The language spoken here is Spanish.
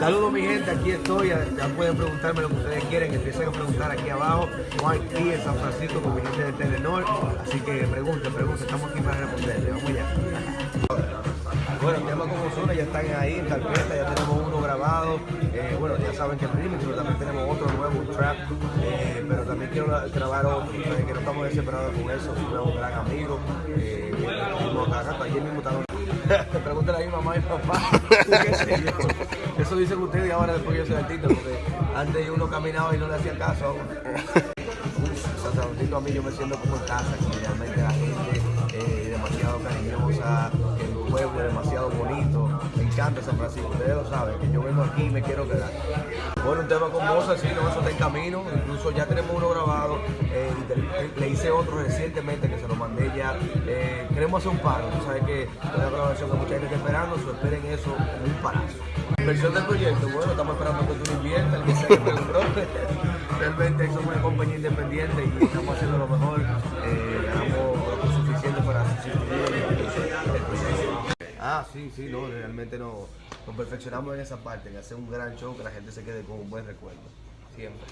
Saludos mi gente, aquí estoy, ya, ya pueden preguntarme lo que ustedes quieren, empiecen a preguntar aquí abajo, Mike P en San Francisco con mi gente de Telenor, así que pregunten, pregunten, estamos aquí para responderle, vamos allá. Bueno, el tema con Ozuna ya están ahí en carpeta, ya tenemos uno grabado, eh, bueno, ya saben que es remix, pero también tenemos otro nuevo, trap, eh, pero también quiero grabar otro, eh, que no estamos desesperados con eso, es un gran amigo, eh, ayer mismo Pregúntale a mi mamá y papá. Eso dicen ustedes y ahora después yo soy artista, porque antes uno caminaba y no le hacía caso. Francisco a mí yo me siento como en casa, aquí realmente la gente eh, demasiado cariñosa, el pueblo es demasiado bonito, me encanta San Francisco, ustedes lo saben, que yo vengo aquí y me quiero quedar. Bueno, un tema con Moza, sí, no, eso está en camino, incluso ya tenemos uno grabado, eh, te- le hice otro recientemente que se lo mandé ya, eh, queremos hacer un paro, tú sabes que es una grabación que mucha gente está esperando, so esperen eso como un parazo. Versión del proyecto, bueno, estamos esperando que tú lo inviertas, que. Realmente somos una compañía independiente y estamos haciendo lo mejor, eh, ganamos lo suficiente para. Ah, sí, sí, no, realmente no, nos perfeccionamos en esa parte, en hacer un gran show que la gente se quede con un buen recuerdo, siempre.